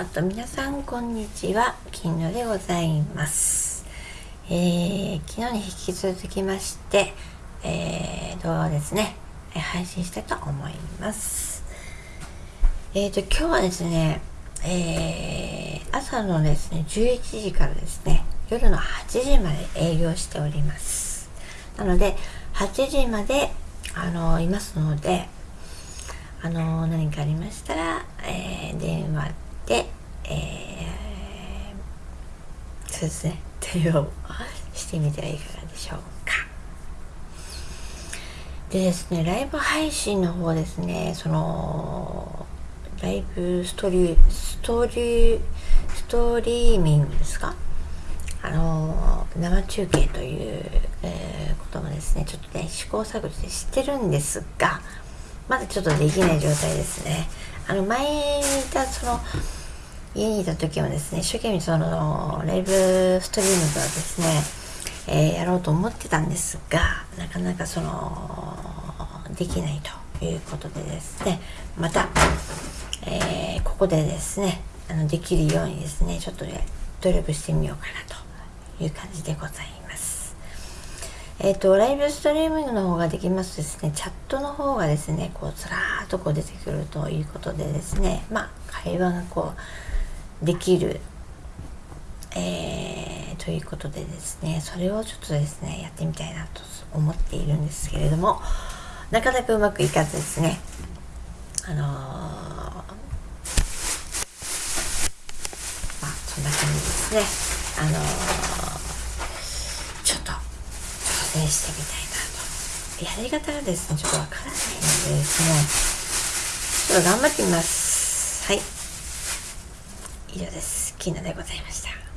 ーっと皆さんこんにちは。金野でございます。えー、昨日に引き続きましてえー、動画をですね。配信したいと思います。えーと今日はですねえー、朝のですね11時からですね夜の8時まで営業しております。なので8時まであのいますのであの何かありましたら、えー、電話で、えー、そうですね。電話をしてみてはいかがでしょうか。でですねライブ配信の方ですねそのライブストリーストリーストリーミングですか？あの生中継という、えー、こともですねちょっとね試行錯誤して知ってるんですがまだちょっとできない状態ですね。あの前にいたその家にいた時はですね一生懸命そのライブストリームをですね、えー、やろうと思ってたんですがなかなかそのできないということでですねまた、えー、ここでですねあのできるようにですねちょっとね努力してみようかなという感じでございます。えっ、ー、と、ライブストリーミングの方ができますとですね、チャットの方がですね、こう、ずらーっとこう出てくるということでですね、まあ、会話がこう、できる、えー、ということでですね、それをちょっとですね、やってみたいなと思っているんですけれども、なかなかうまくいかずですね、あのー、まあ、そんな感じですね。あのーちょっと挑戦してみたいなと。やり方がですねちょっとわからないのでですねちょっと頑張ってみます。はい。以上です。キーナでございました。